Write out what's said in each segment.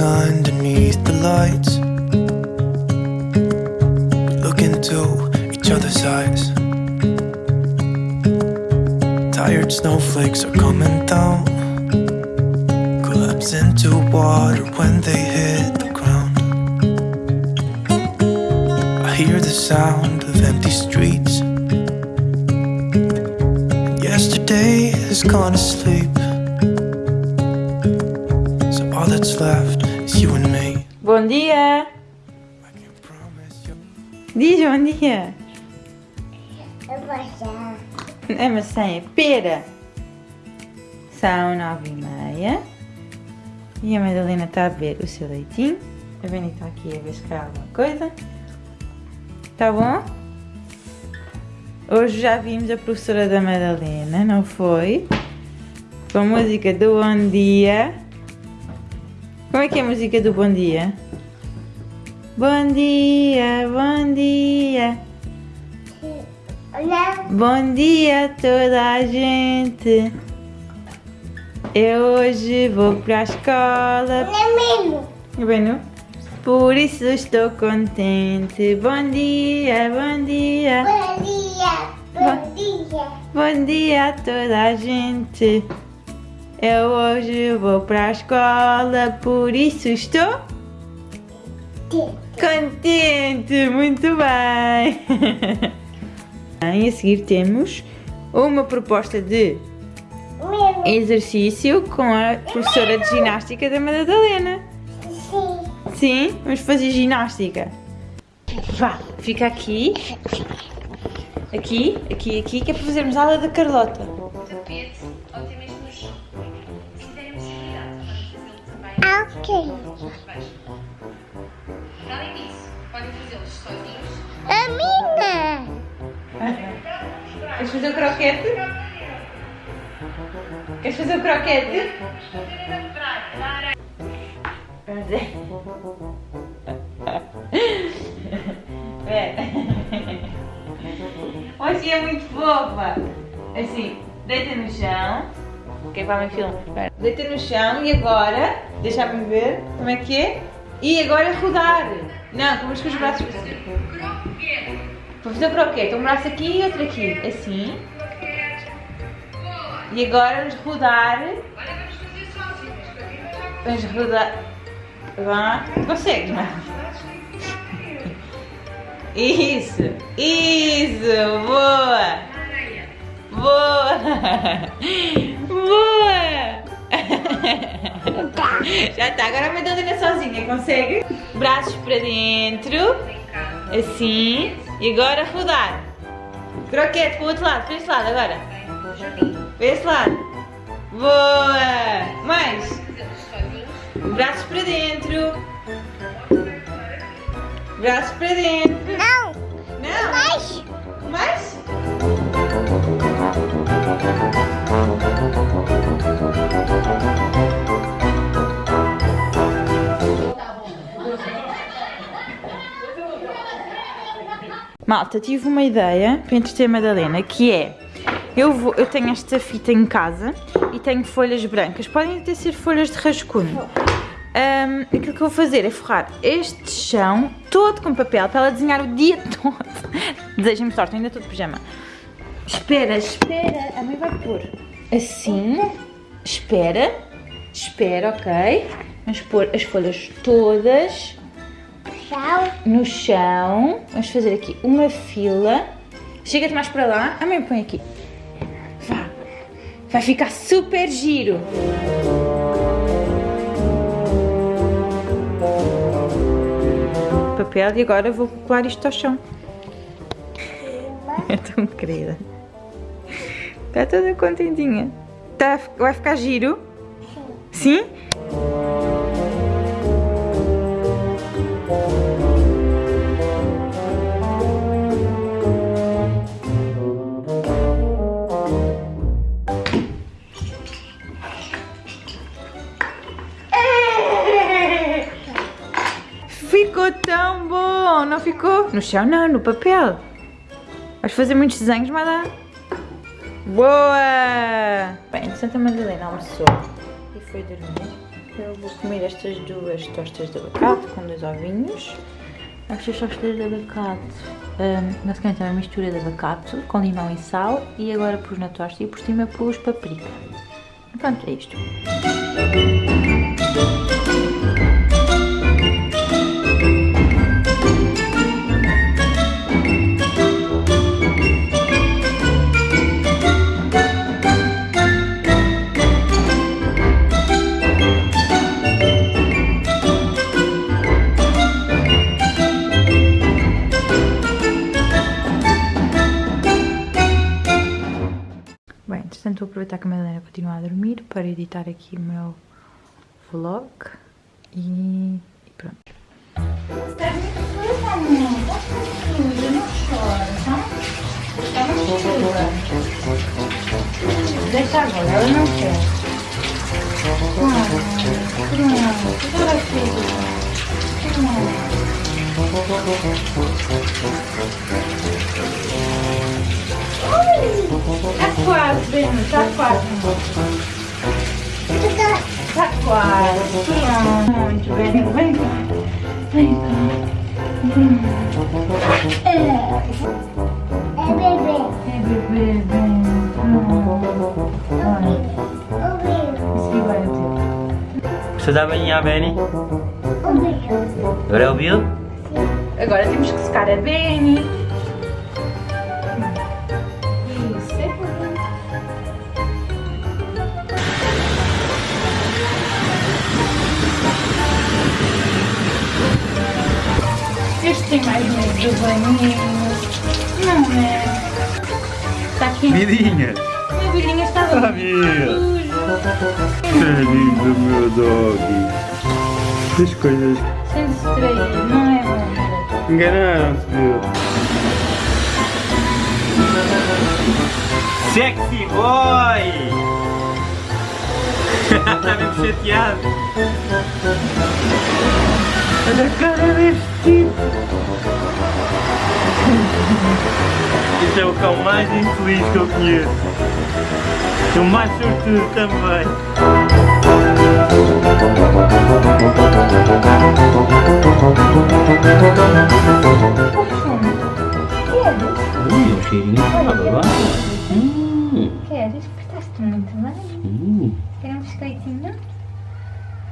Underneath the lights, look into each other's eyes. Tired snowflakes are coming down, collapse into water when they hit the ground. I hear the sound of empty streets. Yesterday has gone to sleep. Bom dia! Diz bom dia! Vou já. É maçã, é pera! São nove e meia e a Madalena está a beber o seu leitinho. A Beni está aqui a ver se quer alguma coisa. Tá bom? Hoje já vimos a professora da Madalena, não foi? Com a música do Bom Dia. Como é que é a música do Bom Dia? Bom dia, bom dia. Olha, Bom dia a toda a gente. Eu hoje vou para a escola. olha mesmo. Bueno, por isso estou contente. Bom dia, bom dia. Bom dia, bom dia. Bom dia a toda a gente. Eu hoje vou para a escola, por isso estou contente. Muito bem. E a seguir temos uma proposta de exercício com a professora de ginástica da Madalena. Sim. Sim, vamos fazer ginástica. Vá, fica aqui. Aqui, aqui, aqui, que é para fazermos aula da Carlota. Ok. além disso, podem fazê-los sozinhos. A minha. Queres fazer o croquete? Queres fazer o croquete? Vamos ver. Espera. Hoje é muito fofa. Assim, deita no chão. O que é vai no chão e agora, deixa-me ver como é que é. E agora rodar. Não, como com os braços para. Vou fazer o croquete, um braço aqui e outro aqui, assim. E agora vamos rodar. Vamos rodar. Vá. Consegue, não é? Isso, isso! Boa! Já está, agora a Madalena sozinha, consegue? Braços para dentro, assim, e agora rodar. Croquete para o outro lado, para esse lado agora. Para esse lado. Boa! Mais! Braços para dentro. Braços para dentro. Não. Não! Mais. Mais? Malta, tive uma ideia para entreter a Madalena, que é, eu, vou, eu tenho esta fita em casa e tenho folhas brancas, podem até ser folhas de rascunho. Ahm, aquilo que eu vou fazer é forrar este chão todo com papel para ela desenhar o dia todo. Desejem-me sorte, ainda estou de pijama. Espera, espera, a mãe vai pôr assim, espera, espera, ok? Vamos pôr as folhas todas Tchau. no chão. Vamos fazer aqui uma fila. Chega-te mais para lá. A mãe põe aqui. Vá. Vai ficar super giro. Papel e agora vou colar isto ao chão. É tão querida. Está toda contentinha. Tá, vai ficar giro? Sim? Ficou não ficou? No chão não, no papel. Vais fazer muitos desenhos, mas dá. Boa! Bem, Santa Madalena almoçou. e foi dormir. Eu vou comer estas duas tostas de abacate com dois ovinhos. Estas tostas de abacate, hum, basicamente é uma mistura de abacate com limão e sal e agora pus na tosta e por cima pus paprika. Pronto, é isto. Editar aqui o meu vlog e, e pronto. Deixa agora, ela não quer. Tá quase, bem, tá quase. Tá quase. Muito bem, vem cá. Vem cá. É. É bebê, vem. O bebê. é teu. Você dá bem a Benny? O bebê. Agora é o Bill? Agora temos que secar a Benny. Banhinho. Não é? Está aqui. Vidinha! Minha filhinha está sujo. Bill! Querido meu dog! As coisas Sem distrair, não é bom. enganaram-te, Bill! Sexy boy! Está mesmo chateado! Olha a cara deste tipo! Este é o cão mais infeliz que eu conheço! E o mais sortudo também! Ui, o cheirinho estava lá! Hum, Queres? Portaste muito bem. hum, Quer um biscoitinho?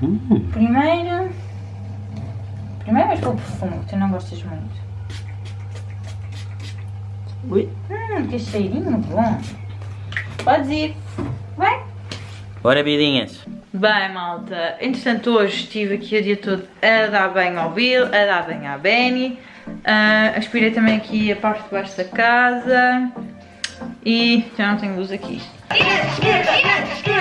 hum. Primeiro. Vais pelo perfume, que tu não gostas muito. Ui. Hum, que cheirinho bom. Podes ir. Vai. Bora, vidinhas! Bem, malta, entretanto hoje estive aqui o dia todo a dar banho ao Bill, a dar banho à Benny, ah, aspirei também aqui a parte de baixo da casa e já não tenho luz aqui. onda!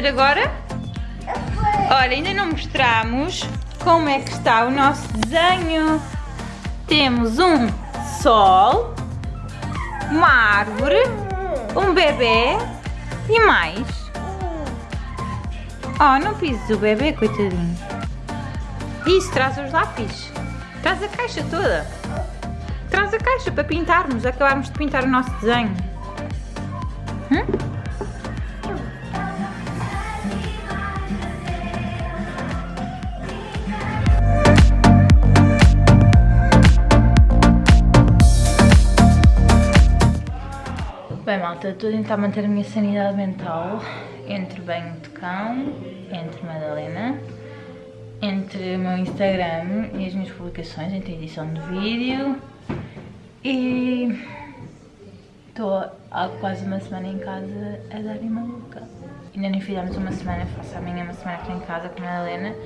Fazer agora? Olha, ainda não mostramos como é que está o nosso desenho. Temos um sol, uma árvore, um bebê e mais. Oh, não pises o bebê, coitadinho. Isso, traz os lápis. Traz a caixa toda. Traz a caixa para pintarmos. Acabámos de pintar o nosso desenho. Hum? Bem, malta, estou a tentar manter a minha sanidade mental entre banho de cão, entre Madalena, entre o meu Instagram e as minhas publicações, entre edição de vídeo e estou há quase uma semana em casa a dar em maluca ainda nem fizemos uma semana, faço amanhã uma semana aqui em casa com a Helena.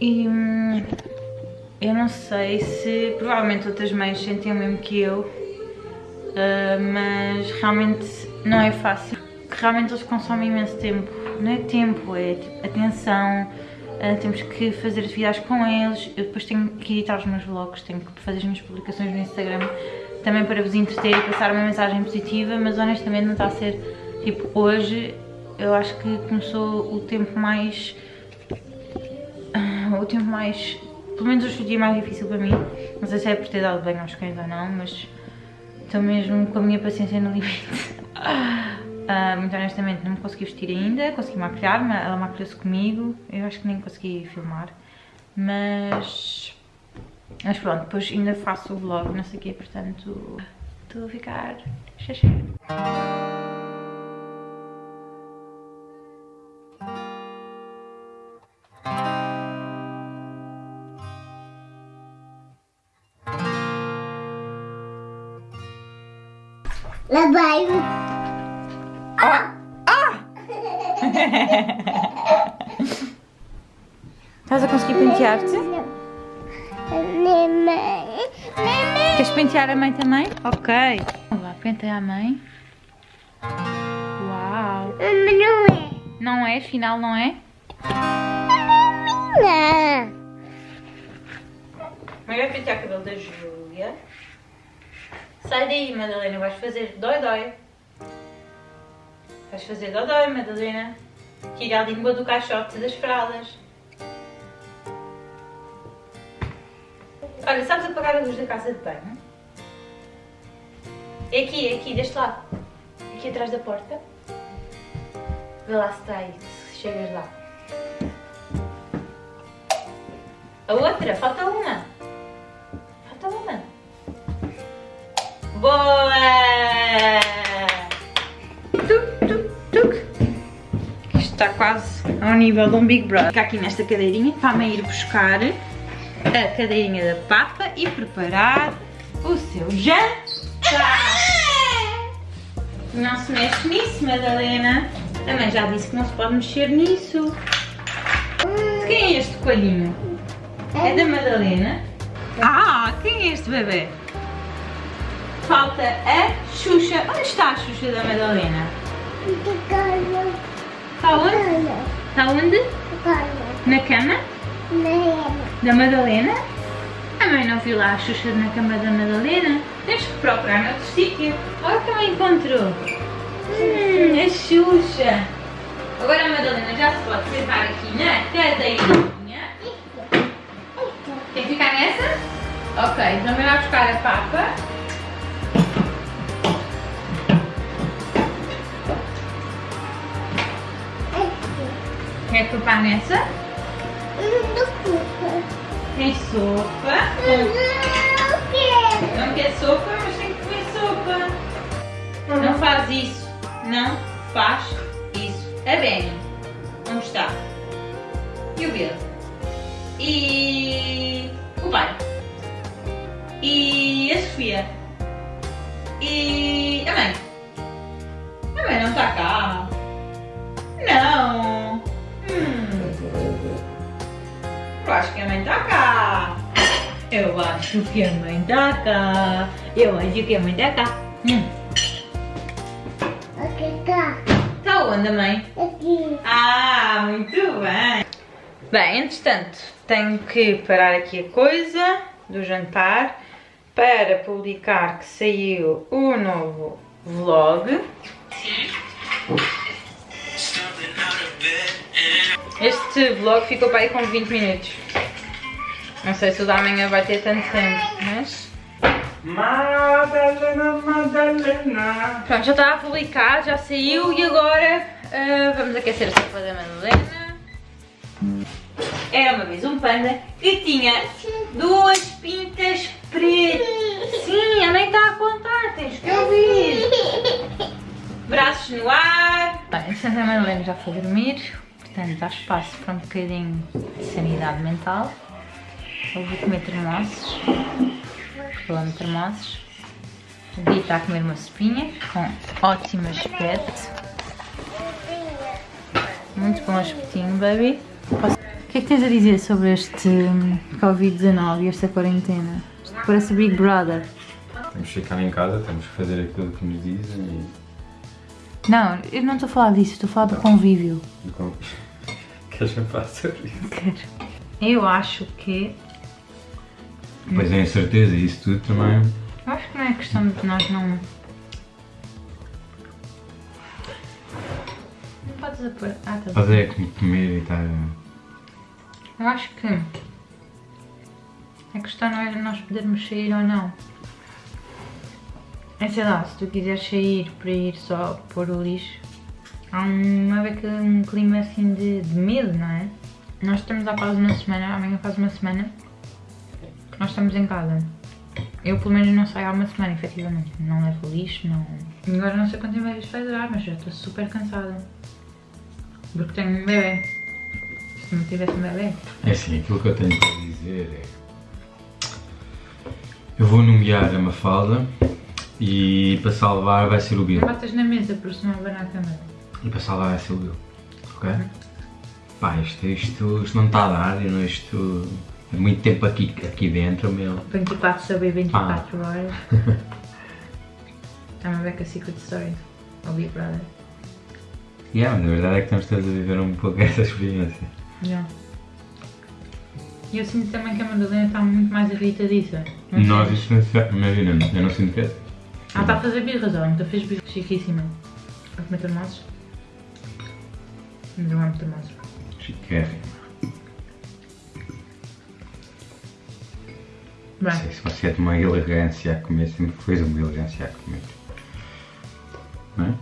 E hum, eu não sei se provavelmente outras mães sentem o mesmo que eu, uh, mas realmente não é fácil. Realmente eles consomem imenso tempo. Não é tempo, é tipo, atenção. Uh, temos que fazer atividades com eles. Eu depois tenho que editar os meus vlogs, tenho que fazer as minhas publicações no Instagram também para vos entreter e passar uma mensagem positiva, mas honestamente não está a ser tipo hoje. Eu acho que começou o tempo mais. o tempo mais. pelo menos hoje o dia mais difícil para mim. Não sei se é por ter dado bem aos cães ou não, mas estou mesmo com a minha paciência no limite. Uh, muito honestamente não me consegui vestir ainda, consegui maquilhar-me, ela maquilhou-se comigo, eu acho que nem consegui filmar, mas, mas pronto, depois ainda faço o vlog, não sei o quê, portanto estou a ficar xaxé. Lá vai. Estás a conseguir pentear-te? Neném. Neném. Queres pentear a mãe também? Ok. Vamos lá, penteia a mãe. Uau. Não é. Não é? Afinal não é? Não. Mãe vai pentear o cabelo da Júlia. Sai daí, Madalena. Vais fazer dói-dói. Vais fazer dói-dói, Madalena. Tira a língua do caixote das fraldas. Olha, sabes apagar a luz da casa de banho? É aqui, é aqui, deste lado. Aqui atrás da porta. Vê lá se está aí, se chegas lá. A outra, falta uma. Boa! Tuc, tuc, tuc. Isto está quase ao nível de um Big Brother. Fica aqui nesta cadeirinha para ir buscar a cadeirinha da papa e preparar o seu jantar. Não se mexe nisso, Madalena. Mãe já disse que não se pode mexer nisso. De quem é este coelhinho? É da Madalena? Ah, quem é este bebê? Falta a Xuxa. Onde está a Xuxa da Madalena? Está onde? Está onde? Na cama da Madalena? A mãe não viu lá a Xuxa na cama da Madalena? Tens que procurar noutro sítio. Olha que ela encontrou. Hum, a Xuxa. Agora a Madalena já se pode sentar aqui na cadeirinha. Tem que ficar nessa? Ok, então vai buscar a papa. Quer topar nessa? Tem sopa. Não quer sopa, mas tem que comer sopa. Não faz isso. Não faz isso. A Benny. Onde está? E o Bill? E o pai? E a Sofia? E a mãe? A mãe não está cá. Não. Eu acho que a mãe tá cá. Eu acho que a mãe tá cá. Eu acho que a mãe tá cá. Hum. Tá onde a mãe? Ah, muito bem. Bem, entretanto, tenho que parar aqui a coisa do jantar para publicar que saiu o novo vlog. Este vlog ficou para aí com 20 minutos. Não sei se o da manhã vai ter tanto tempo, mas... Madalena, Madalena. Pronto, já está a publicar, já saiu e agora ah, vamos aquecer a sopa da Madalena. Era uma vez um panda que tinha duas pintas pretas. Sim, a mãe está a contar, tens que ouvir. Braços no ar. Bem, a Madalena já foi dormir, portanto há espaço para um bocadinho de sanidade mental. Eu vou comer termossos. Falando de termossos. O Gui está a comer uma sopinha com ótimo aspecto. Muito bom espetinho, baby. Posso- O que é que tens a dizer sobre este hum, Covid-19 e esta quarentena? Isto parece Big Brother. Temos que ficar em casa, temos que fazer aquilo que nos dizem e. Não, eu não estou a falar disso, estou a falar do convívio. e com... Faça isso? Quero. Eu acho que. Pois é, incerteza e isso tudo também. Eu acho que não é questão de nós não. Não podes apor. Ah, tá. Fazer é como comer e estar. Eu acho que a questão não é nós podermos sair ou não. É sei lá, se tu quiseres sair para ir só pôr o lixo, há uma beca, um clima assim de, de medo, não é? Nós estamos há quase uma semana, amanhã faz uma semana, que nós estamos em casa. Eu pelo menos não saio há uma semana, efetivamente. Não levo lixo, não. Agora não sei quanto tempo isto vai durar, mas já estou super cansada. Porque tenho um bebê. Se não tivesse um bebê. É assim, aquilo que eu tenho para dizer é. Eu vou nomear a Mafalda e para salvar vai ser o Bill. Batas na mesa, porque senão vai na câmera. E para salvar vai ser o. Ok? Pá, isto, isto, isto não está a dar, eu não- isto. É muito tempo aqui, aqui dentro, meu. 24 sobre 24 horas. É uma beca Secret Story. Ao Big Brother. Yeah, mas a verdade é que estamos todos a viver um pouco essa experiência. Yeah. E eu sinto também que a Madalena está muito mais irritadiça. Não Nós, se imagina, eu não sinto que é. Ela está a fazer birras, ela nunca fez birras. Chiquíssima. A comer termossos. Mas eu amo termossos. Chiquérrimo. Bem, Não sei se você é de uma elegância a comer, sempre foi uma elegância a comer. Não é?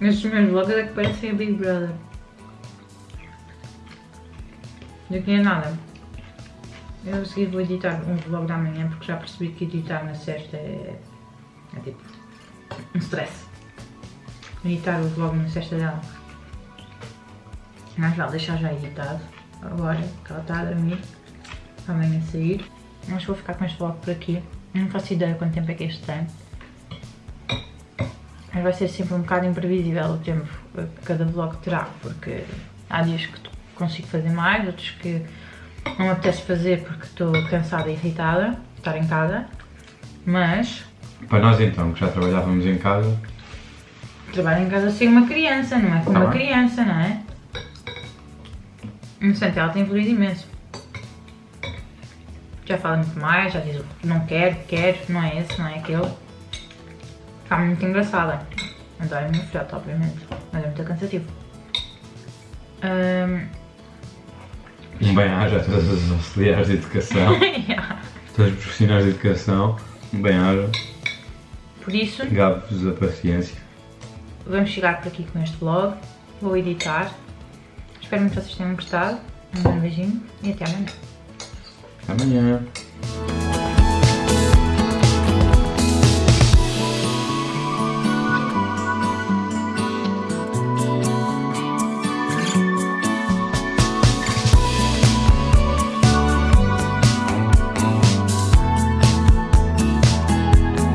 estes meus vlogs é que parecem a Big Brother. Daqui a nada. Eu a seguir vou editar um vlog da manhã porque já percebi que editar na sexta é, é tipo um stress. Editar o vlog na sexta dela. Mas vale deixar já editado. Agora que ela está a dormir. Amanhã sair. Mas vou ficar com este vlog por aqui. Não faço ideia quanto tempo é que este tem. Mas vai ser sempre um bocado imprevisível o tempo que cada vlog terá, porque há dias que consigo fazer mais, outros que não me apetece fazer porque estou cansada e irritada de estar em casa. Mas Para nós então, que já trabalhávamos em casa, trabalho em casa sem uma criança, não é com Tá uma bem. criança, não é? No entanto, ela tem evoluído imenso. Já fala muito mais, já diz não quero, quero, não é esse, não é aquele. Está muito engraçada. Adoro a minha filhota, obviamente, mas é muito cansativo. Um bem-aja a todos os auxiliares de educação, yeah. todos os profissionais de educação, um bem-aja, Por isso, gabe-vos a paciência. vamos chegar por aqui com este vlog. Vou editar. Espero muito que vocês tenham gostado. Um grande beijinho e até amanhã. Até amanhã.